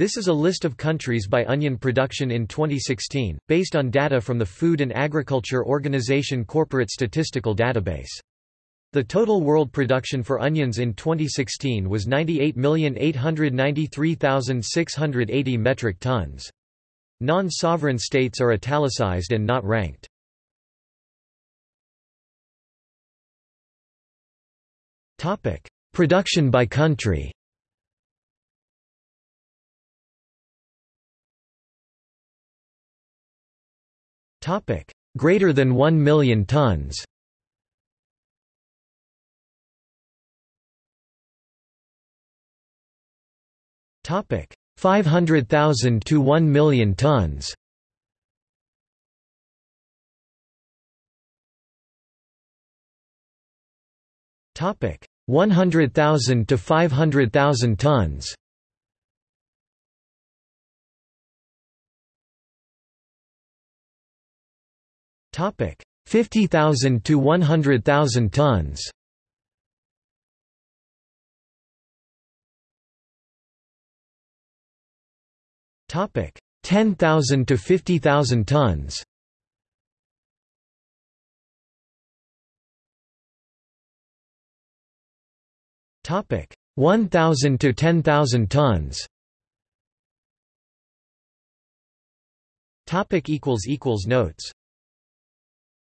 This is a list of countries by onion production in 2016, based on data from the Food and Agriculture Organization Corporate Statistical Database. The total world production for onions in 2016 was 98,893,680 metric tons. Non-sovereign states are italicized and not ranked. Production by country Topic: Greater than 1 million tons. Topic: 500,000 to 1 million tons. Topic: 100,000 to 500,000 tons. Topic: 50,000 to 100,000 tons. Topic: 10,000 to 50,000 tons. Topic: 1,000 to 10,000 tons. Topic equals equals notes